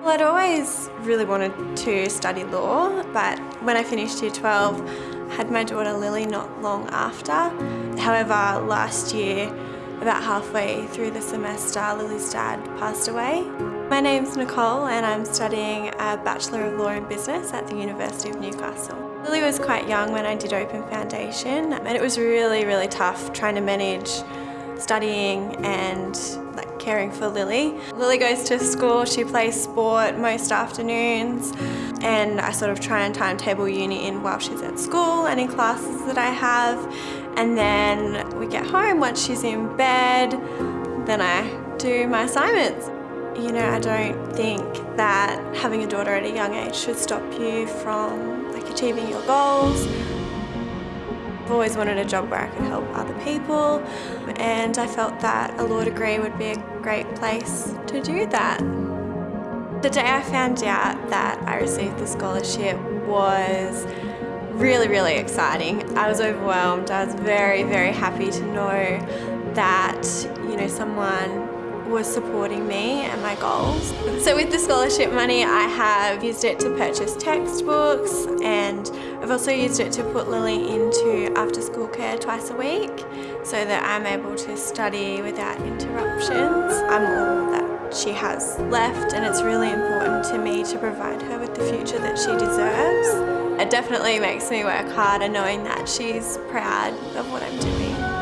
Well, I'd always really wanted to study law, but when I finished year 12, I had my daughter Lily not long after. However, last year, about halfway through the semester, Lily's dad passed away. My name's Nicole and I'm studying a Bachelor of Law in Business at the University of Newcastle. Lily was quite young when I did Open Foundation and it was really, really tough trying to manage studying and caring for Lily. Lily goes to school, she plays sport most afternoons and I sort of try and timetable uni in while she's at school and in classes that I have and then we get home once she's in bed then I do my assignments. You know, I don't think that having a daughter at a young age should stop you from like achieving your goals. I've always wanted a job where I could help other people and I felt that a law degree would be a great place to do that. The day I found out that I received the scholarship was really, really exciting. I was overwhelmed. I was very, very happy to know that, you know, someone was supporting me and my goals. So with the scholarship money I have used it to purchase textbooks I've also used it to put Lily into after school care twice a week so that I'm able to study without interruptions. I'm all that she has left and it's really important to me to provide her with the future that she deserves. It definitely makes me work harder knowing that she's proud of what I'm doing.